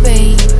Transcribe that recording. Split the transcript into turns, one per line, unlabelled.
babe.